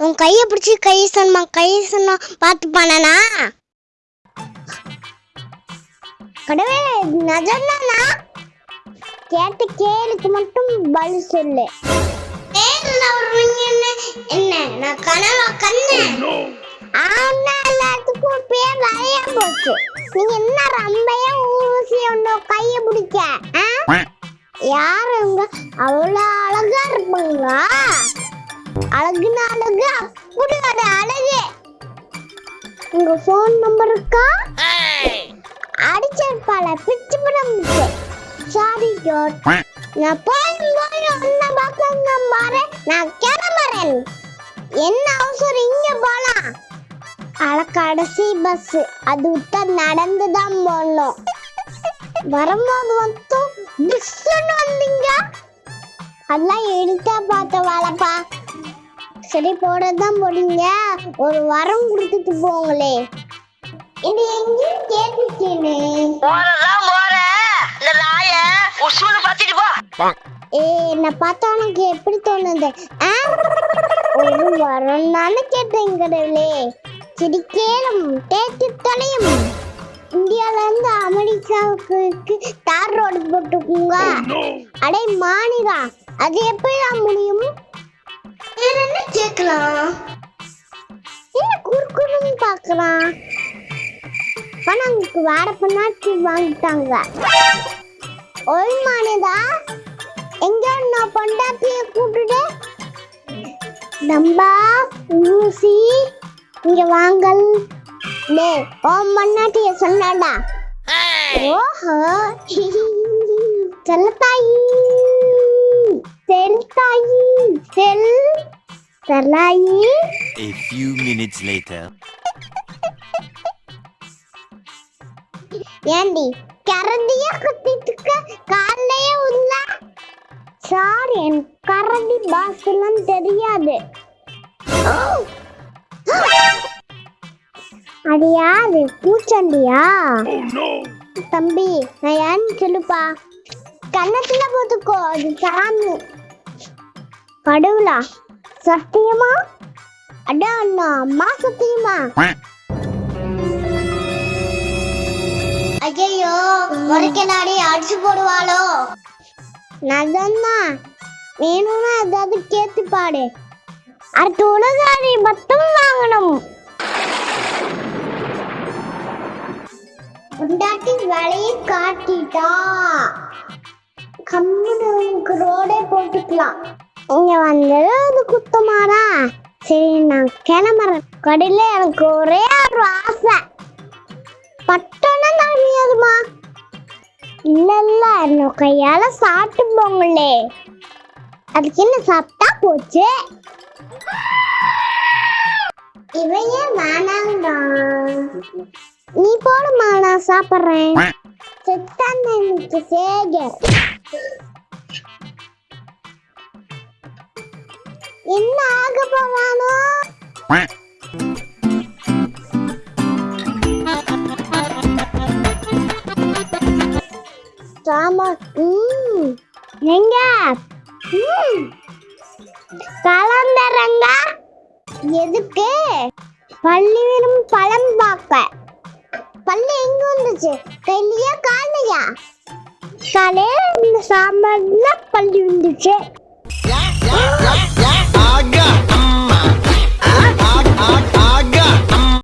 உன் கையை பிடிச்சி கை சொன்னா கை சொன்னா பாத்து பண்ணனா கடவே நஜந்தானா கேட்ட கேளுக்கு மட்டும் பதில் சொல்லு என்ன நான் கனவா கண்ணேன் ஆனா எல்லாத்துக்கும் போச்சு நீங்க என்ன ரம்பையா ஊசி ஒண்ணு கைய பிடிக்க. யாருங்க அவ்வளவு அழகா இருப்பாங்க. அழகுன அழகு அப்படி ஒரு அழகு. உங்க ஃபோன் நம்பர் இருக்கா? அடிச்சிருப்பாள பிச்சு படம் சாரி ஜோட் நான் போய் போய் ஒன்ன பார்க்க பாரு. நான் கிளம்புறேன். என்ன அவசரம்? இங்க போலாம். அட கடைசி பஸ் அது விட்டா நடந்து தான் வரும்போது மட்டும் டிஸ்ன்னு வந்தீங்க. அதெல்லாம் எடுத்தா பார்த்த வேலைப்பா சரி போடதான் போறீங்க ஒரு வரம் கொடுத்துட்டு போங்களே. இது எங்கேயும் கேட்டுச்சேனே போறதான் போற. இந்த நாய உசுன்னு பாத்திட்டு போ. ஏ என்ன பார்த்தா உனக்கு எப்படி தோணுது? ஒரு வரம் தானே கேட்டேன் கடவுளே. சரி கேளும் தேய்ச்சி தொலையும். இந்தியால இருந்து அமெரிக்காவுக்கு தார் ரோடு போட்டுக்குங்க. அடே மாநிலா அது எப்படிதான் முடியும்? வேற என்ன கேட்கலாம்? என்ன குறுக்குன்னு பார்க்கலாம். பணம் வேற பண்ணாச்சு வாங்கிட்டாங்க. ஒரு மாநிலா எங்க நான் பொண்டாட்டிய கூப்பிட்டுட்டு நம்பா ஊசி இங்க வாங்கல். டே ஓ மண்ணாட்டிய சொன்னாடா. ஓஹோ. செல்லத்தாயி. செல்தாயி. செல். Chellayi. A few minutes later. ஏண்டி கரண்டிய குத்திட்டு காலையே உள்ள. சாரி என் கரண்டி பாஸ் எல்லாம் தெரியாது. அது யாரு பூச்சண்டியா தம்பி நான் ஏன்னு சொல்லுப்பா? கண்ணத்துல போட்டுக்கோ அது சாமி. கடவுளா சத்தியமா? அடா அண்ணா அம்மா சத்தியமா? ஐயோ முறைக்கலாடி அடிச்சு போடுவாளோ? நதம்தான் வேணும்னா ஏதாவது கேத்து பாடு அடுத்த உலகாடி மட்டும் வாங்கணும். உண்டாட்டி வலையை காட்டிட்டா. கம்முனுக்கு ரோடே போட்டுக்கலாம். இங்க வந்தது அது குத்தமாடா. சரி நான் கிளம்புறேன் கடையில எனக்கு ஒரே ஒரு ஆசை. பட்டோன்னா தரணியாதுமா இல்ல இல்ல என்ன கையால சாப்பிட்டு போங்களே. அதுக்கு என்ன சாப்பிட்டா போச்சு? இவையே வேணாங்கடா. நீ போடுமா நான் சாப்பிடுறேன். செத்தான் எனக்கு சேகர் என்ன ஆக போவானோ எங்க? கலந்தரங்க எதுக்கு? பள்ளி வெறும் பழம் பார்க்க. பல்லு எங்க வந்துச்சு? கையிலயா காலையா? காலே இந்த சாம்பார்ல பல்லு வந்துச்சு ஆகா.